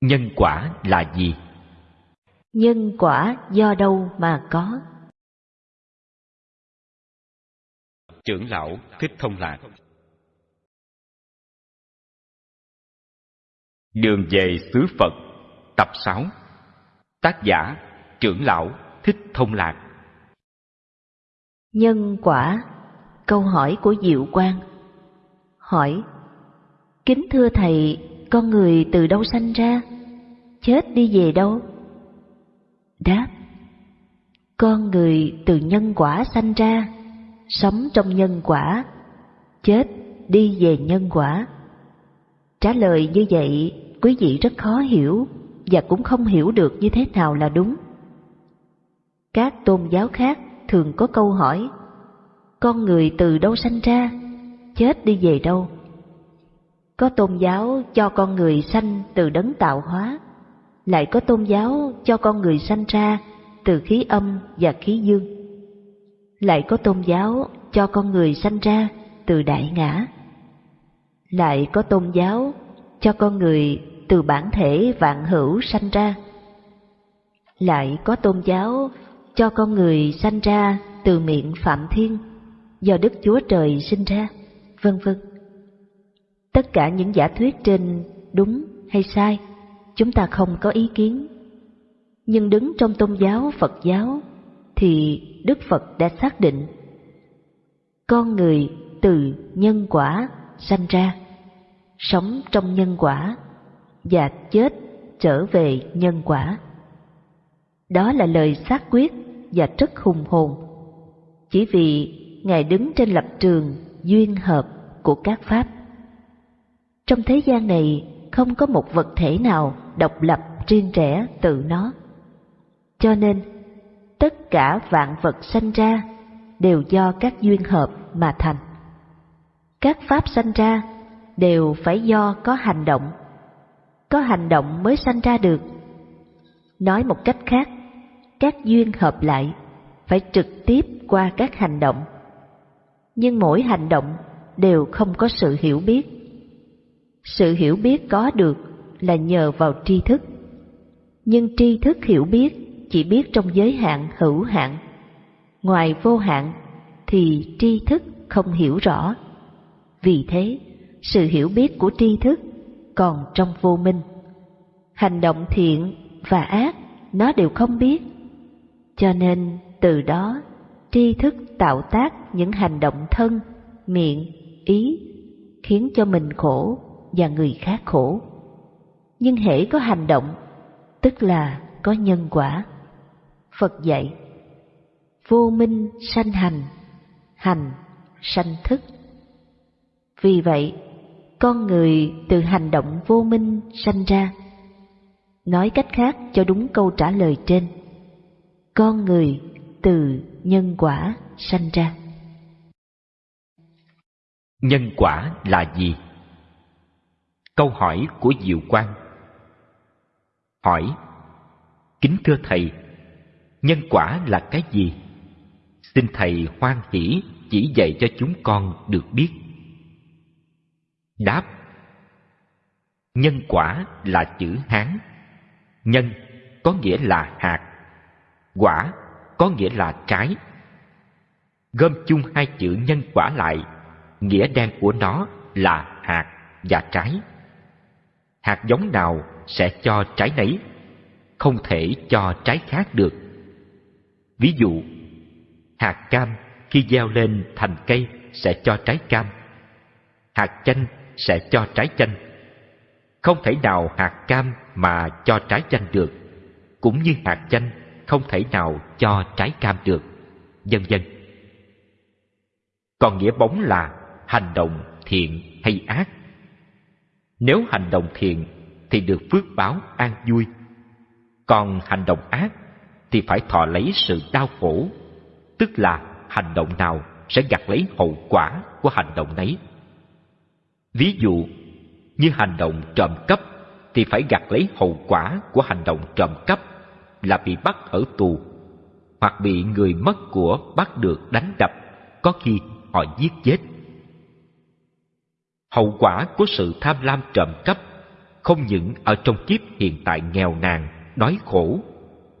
Nhân quả là gì? Nhân quả do đâu mà có? Trưởng lão Thích Thông Lạc Đường về xứ Phật Tập 6 Tác giả Trưởng lão Thích Thông Lạc Nhân quả Câu hỏi của Diệu Quang Hỏi Kính thưa Thầy, con người từ đâu sanh ra? Chết đi về đâu? Đáp Con người từ nhân quả sanh ra, sống trong nhân quả, chết đi về nhân quả. Trả lời như vậy, quý vị rất khó hiểu và cũng không hiểu được như thế nào là đúng. Các tôn giáo khác thường có câu hỏi Con người từ đâu sanh ra, chết đi về đâu? Có tôn giáo cho con người sanh từ đấng tạo hóa, lại có tôn giáo cho con người sanh ra từ khí âm và khí dương. Lại có tôn giáo cho con người sanh ra từ đại ngã. Lại có tôn giáo cho con người từ bản thể vạn hữu sanh ra. Lại có tôn giáo cho con người sanh ra từ miệng Phạm Thiên, do Đức Chúa Trời sinh ra, vân vân. Tất cả những giả thuyết trên đúng hay sai, chúng ta không có ý kiến. Nhưng đứng trong tôn giáo Phật giáo thì Đức Phật đã xác định con người từ nhân quả sanh ra, sống trong nhân quả và chết trở về nhân quả. Đó là lời xác quyết và rất hùng hồn. Chỉ vì Ngài đứng trên lập trường duyên hợp của các pháp. Trong thế gian này không có một vật thể nào độc lập riêng rẽ tự nó. Cho nên, tất cả vạn vật sanh ra đều do các duyên hợp mà thành. Các pháp sanh ra đều phải do có hành động. Có hành động mới sanh ra được. Nói một cách khác, các duyên hợp lại phải trực tiếp qua các hành động. Nhưng mỗi hành động đều không có sự hiểu biết sự hiểu biết có được là nhờ vào tri thức. Nhưng tri thức hiểu biết chỉ biết trong giới hạn, hữu hạn. Ngoài vô hạn thì tri thức không hiểu rõ. Vì thế, sự hiểu biết của tri thức còn trong vô minh. Hành động thiện và ác, nó đều không biết. Cho nên, từ đó, tri thức tạo tác những hành động thân, miệng, ý, khiến cho mình khổ và người khác khổ. Nhưng hễ có hành động, tức là có nhân quả. Phật dạy, vô minh sanh hành, hành sanh thức. Vì vậy, con người từ hành động vô minh sanh ra. Nói cách khác cho đúng câu trả lời trên, con người từ nhân quả sanh ra. Nhân quả là gì? Câu hỏi của Diệu Quang Hỏi Kính thưa Thầy, nhân quả là cái gì? Xin Thầy hoan hỷ chỉ dạy cho chúng con được biết. Đáp Nhân quả là chữ Hán. Nhân có nghĩa là hạt, quả có nghĩa là trái. Gom chung hai chữ nhân quả lại, nghĩa đen của nó là hạt và trái hạt giống nào sẽ cho trái nấy, không thể cho trái khác được. Ví dụ, hạt cam khi gieo lên thành cây sẽ cho trái cam, hạt chanh sẽ cho trái chanh. Không thể nào hạt cam mà cho trái chanh được, cũng như hạt chanh không thể nào cho trái cam được, vân vân. Còn nghĩa bóng là hành động thiện hay ác nếu hành động thiện thì được phước báo an vui. Còn hành động ác thì phải thọ lấy sự đau khổ, tức là hành động nào sẽ gặt lấy hậu quả của hành động nấy. Ví dụ, như hành động trộm cắp thì phải gặt lấy hậu quả của hành động trộm cắp là bị bắt ở tù hoặc bị người mất của bắt được đánh đập, có khi họ giết chết. Hậu quả của sự tham lam trộm cắp không những ở trong kiếp hiện tại nghèo nàn, đói khổ,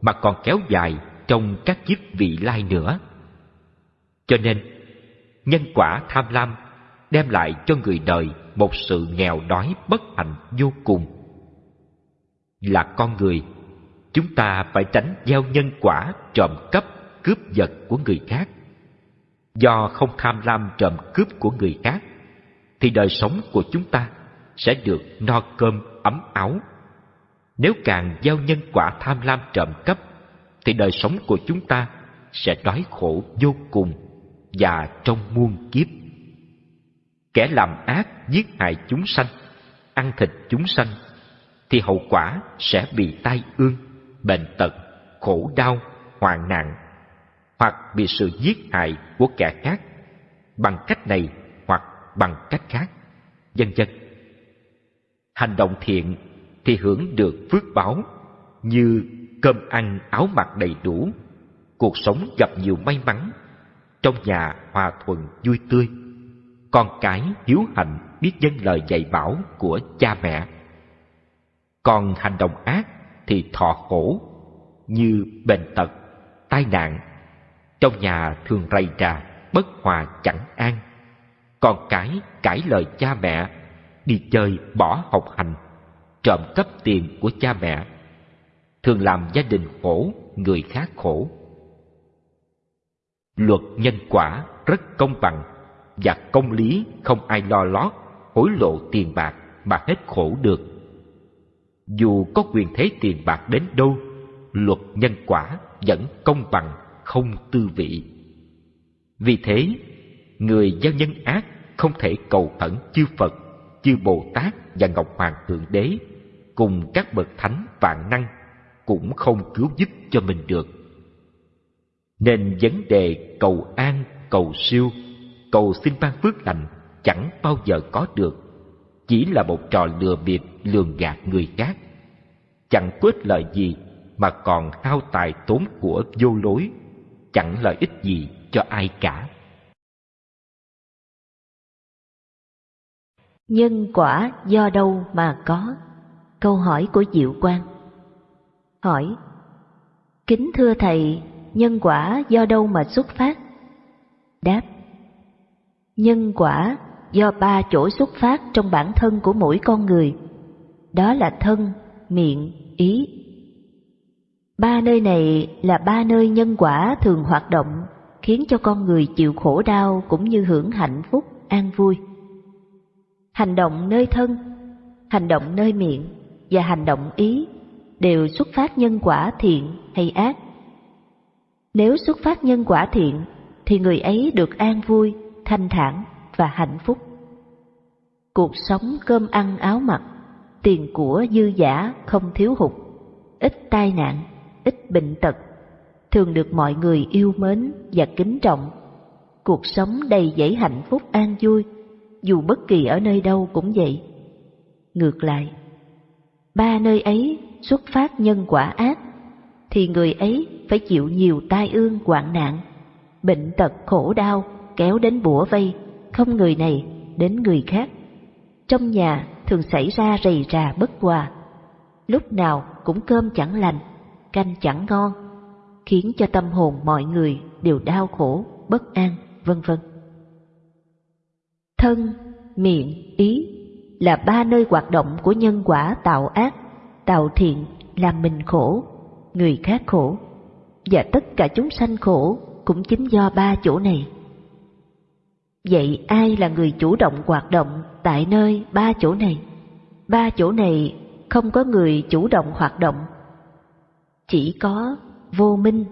mà còn kéo dài trong các kiếp vị lai nữa. Cho nên, nhân quả tham lam đem lại cho người đời một sự nghèo đói bất hạnh vô cùng. Là con người, chúng ta phải tránh gieo nhân quả trộm cắp, cướp giật của người khác. Do không tham lam trộm cướp của người khác, thì đời sống của chúng ta sẽ được no cơm ấm áo. Nếu càng gieo nhân quả tham lam trộm cắp, thì đời sống của chúng ta sẽ đói khổ vô cùng và trong muôn kiếp. Kẻ làm ác giết hại chúng sanh, ăn thịt chúng sanh, thì hậu quả sẽ bị tai ương, bệnh tật, khổ đau, hoạn nạn, hoặc bị sự giết hại của kẻ khác bằng cách này bằng cách khác, vân vân. Hành động thiện thì hưởng được phước báo như cơm ăn áo mặc đầy đủ, cuộc sống gặp nhiều may mắn, trong nhà hòa thuận vui tươi, con cái hiếu hạnh biết dân lời dạy bảo của cha mẹ. Còn hành động ác thì thọ khổ như bệnh tật, tai nạn, trong nhà thường rầy rà, bất hòa chẳng an. Con cái cãi lời cha mẹ, đi chơi bỏ học hành, trộm cắp tiền của cha mẹ, thường làm gia đình khổ, người khác khổ. Luật nhân quả rất công bằng và công lý không ai lo lót, hối lộ tiền bạc mà hết khổ được. Dù có quyền thế tiền bạc đến đâu, luật nhân quả vẫn công bằng, không tư vị. Vì thế, người gieo nhân ác không thể cầu khẩn chư Phật, chư Bồ Tát và Ngọc Hoàng Thượng Đế cùng các bậc thánh vạn năng cũng không cứu giúp cho mình được. Nên vấn đề cầu an, cầu siêu, cầu xin ban phước lành chẳng bao giờ có được, chỉ là một trò lừa bịp lường gạt người khác. Chẳng có ích lợi gì mà còn hao tài tốn của vô lối, chẳng lợi ích gì cho ai cả. Nhân quả do đâu mà có? Câu hỏi của Diệu Quang hỏi Kính thưa Thầy, nhân quả do đâu mà xuất phát? Đáp Nhân quả do ba chỗ xuất phát trong bản thân của mỗi con người, đó là thân, miệng, ý. Ba nơi này là ba nơi nhân quả thường hoạt động, khiến cho con người chịu khổ đau cũng như hưởng hạnh phúc, an vui. Hành động nơi thân, hành động nơi miệng và hành động ý đều xuất phát nhân quả thiện hay ác. Nếu xuất phát nhân quả thiện thì người ấy được an vui, thanh thản và hạnh phúc. Cuộc sống cơm ăn áo mặc, tiền của dư giả không thiếu hụt, ít tai nạn, ít bệnh tật, thường được mọi người yêu mến và kính trọng. Cuộc sống đầy dẫy hạnh phúc an vui, dù bất kỳ ở nơi đâu cũng vậy. Ngược lại, ba nơi ấy xuất phát nhân quả ác, thì người ấy phải chịu nhiều tai ương hoạn nạn, bệnh tật khổ đau kéo đến bủa vây, không người này đến người khác. Trong nhà thường xảy ra rầy rà bất hòa, lúc nào cũng cơm chẳng lành, canh chẳng ngon, khiến cho tâm hồn mọi người đều đau khổ, bất an, vân vân. Thân, miệng, ý là ba nơi hoạt động của nhân quả tạo ác tạo thiện làm mình khổ, người khác khổ, và tất cả chúng sanh khổ cũng chính do ba chỗ này. Vậy ai là người chủ động hoạt động tại nơi ba chỗ này? Ba chỗ này không có người chủ động hoạt động, chỉ có vô minh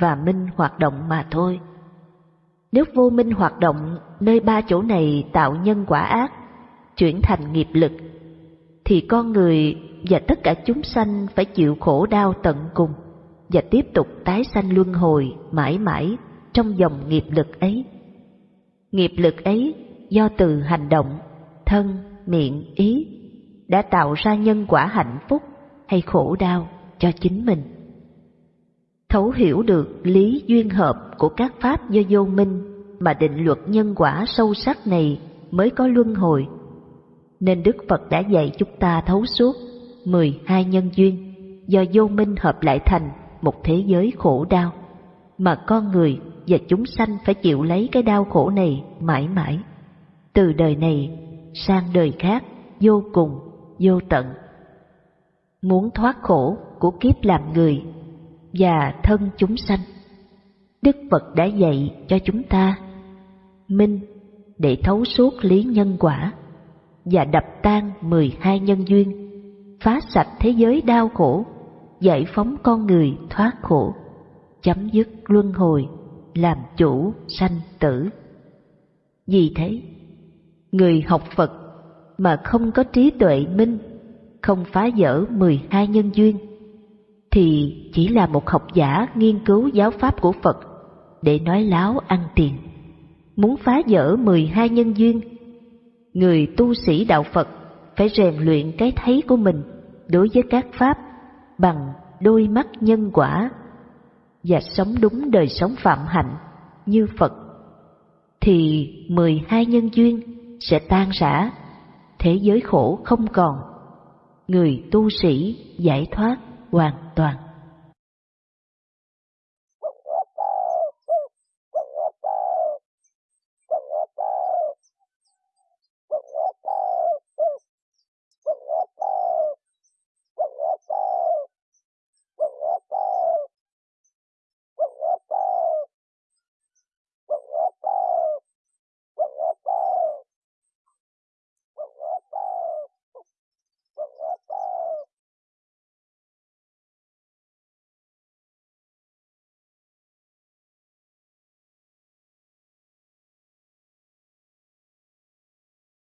và minh hoạt động mà thôi. Nếu vô minh hoạt động nơi ba chỗ này tạo nhân quả ác, chuyển thành nghiệp lực, thì con người và tất cả chúng sanh phải chịu khổ đau tận cùng và tiếp tục tái sanh luân hồi mãi mãi trong dòng nghiệp lực ấy. Nghiệp lực ấy do từ hành động, thân, miệng, ý đã tạo ra nhân quả hạnh phúc hay khổ đau cho chính mình. Thấu hiểu được lý duyên hợp của các pháp do vô minh mà định luật nhân quả sâu sắc này mới có luân hồi. Nên Đức Phật đã dạy chúng ta thấu suốt 12 nhân duyên do vô minh hợp lại thành một thế giới khổ đau mà con người và chúng sanh phải chịu lấy cái đau khổ này mãi mãi. Từ đời này sang đời khác vô cùng, vô tận. Muốn thoát khổ của kiếp làm người và thân chúng sanh. Đức phật đã dạy cho chúng ta minh để thấu suốt lý nhân quả và đập tan mười hai nhân duyên, phá sạch thế giới đau khổ, giải phóng con người thoát khổ, chấm dứt luân hồi, làm chủ sanh tử. Vì thế, người học phật mà không có trí tuệ minh, không phá vỡ mười hai nhân duyên thì chỉ là một học giả nghiên cứu giáo pháp của phật để nói láo ăn tiền. Muốn phá vỡ mười hai nhân duyên người tu sĩ đạo phật phải rèn luyện cái thấy của mình đối với các pháp bằng đôi mắt nhân quả và sống đúng đời sống phạm hạnh như Phật thì mười hai nhân duyên sẽ tan rã, thế giới khổ không còn, người tu sĩ giải thoát hoàn toàn.